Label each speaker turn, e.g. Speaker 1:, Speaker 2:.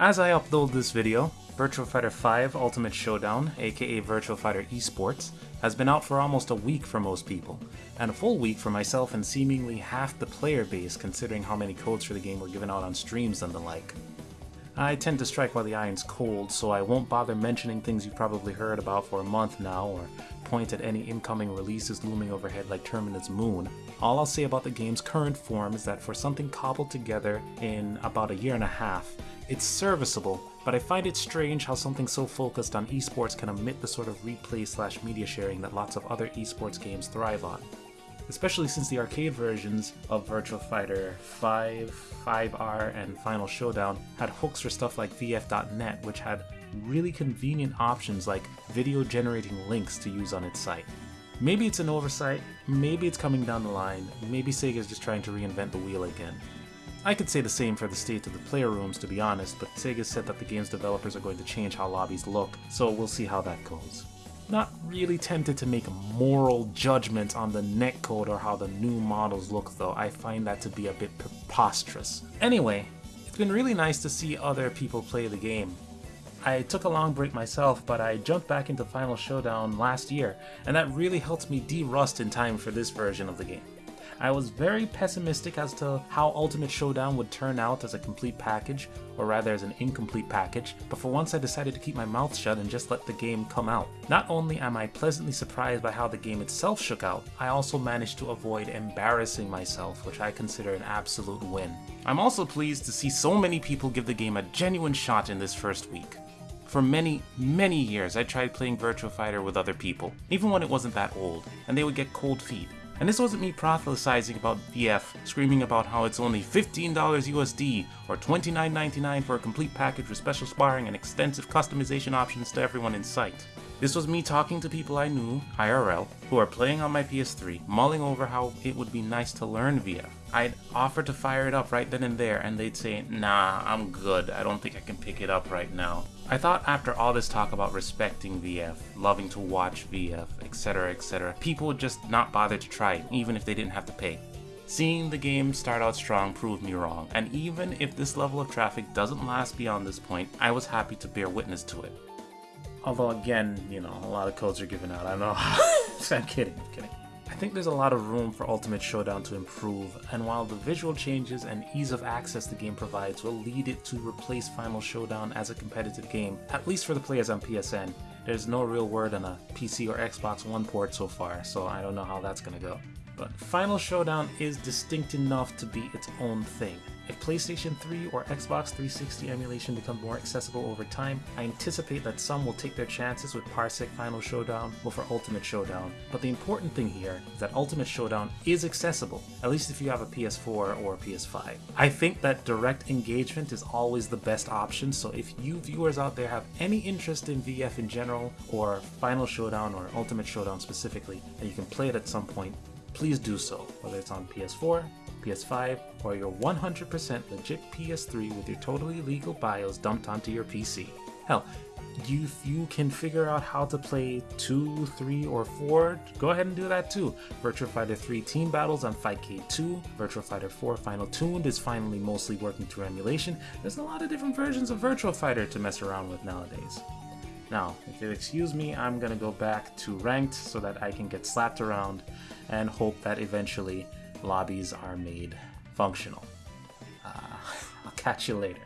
Speaker 1: As I upload this video, Virtua Fighter 5 Ultimate Showdown, aka Virtua Fighter Esports, has been out for almost a week for most people, and a full week for myself and seemingly half the player base considering how many codes for the game were given out on streams and the like. I tend to strike while the iron's cold, so I won't bother mentioning things you've probably heard about for a month now, or point at any incoming releases looming overhead like Terminus Moon. All I'll say about the game's current form is that for something cobbled together in about a year and a half, it's serviceable, but I find it strange how something so focused on esports can omit the sort of replay slash media sharing that lots of other esports games thrive on. Especially since the arcade versions of Virtua Fighter 5, 5R, and Final Showdown had hooks for stuff like VF.net, which had really convenient options like video generating links to use on its site. Maybe it's an oversight, maybe it's coming down the line, maybe Sega's just trying to reinvent the wheel again. I could say the same for the state of the player rooms to be honest, but Sega said that the game's developers are going to change how lobbies look, so we'll see how that goes. Not really tempted to make a moral judgment on the netcode or how the new models look though, I find that to be a bit preposterous. Anyway, it's been really nice to see other people play the game. I took a long break myself, but I jumped back into Final Showdown last year, and that really helped me de-rust in time for this version of the game. I was very pessimistic as to how Ultimate Showdown would turn out as a complete package, or rather as an incomplete package, but for once I decided to keep my mouth shut and just let the game come out. Not only am I pleasantly surprised by how the game itself shook out, I also managed to avoid embarrassing myself, which I consider an absolute win. I'm also pleased to see so many people give the game a genuine shot in this first week. For many, many years I tried playing Virtua Fighter with other people, even when it wasn't that old, and they would get cold feet. And this wasn't me proselytizing about VF, screaming about how it's only $15 USD or $29.99 for a complete package with special sparring and extensive customization options to everyone in sight. This was me talking to people I knew, IRL, who are playing on my PS3, mulling over how it would be nice to learn VF. I'd offer to fire it up right then and there, and they'd say, nah, I'm good, I don't think I can pick it up right now. I thought after all this talk about respecting VF, loving to watch VF, etc, etc, people would just not bother to try it, even if they didn't have to pay. Seeing the game start out strong proved me wrong, and even if this level of traffic doesn't last beyond this point, I was happy to bear witness to it. Although again, you know, a lot of codes are given out. I know. I'm kidding. I'm kidding. I think there's a lot of room for Ultimate Showdown to improve, and while the visual changes and ease of access the game provides will lead it to replace Final Showdown as a competitive game, at least for the players on PSN, there's no real word on a PC or Xbox One port so far, so I don't know how that's gonna go. But Final Showdown is distinct enough to be its own thing. If PlayStation 3 or Xbox 360 emulation become more accessible over time, I anticipate that some will take their chances with Parsec Final Showdown over Ultimate Showdown. But the important thing here is that Ultimate Showdown is accessible, at least if you have a PS4 or a PS5. I think that direct engagement is always the best option, so if you viewers out there have any interest in VF in general, or Final Showdown or Ultimate Showdown specifically, and you can play it at some point, please do so, whether it's on PS4, PS5, or your 100% legit PS3 with your totally legal BIOS dumped onto your PC. Hell, you, you can figure out how to play 2, 3, or 4, go ahead and do that too. Virtua Fighter 3 Team Battles on Fightcade 2, Virtua Fighter 4 Final Tuned is finally mostly working through emulation. There's a lot of different versions of Virtua Fighter to mess around with nowadays. Now, if you'll excuse me, I'm gonna go back to ranked so that I can get slapped around and hope that eventually lobbies are made functional. Uh, I'll catch you later.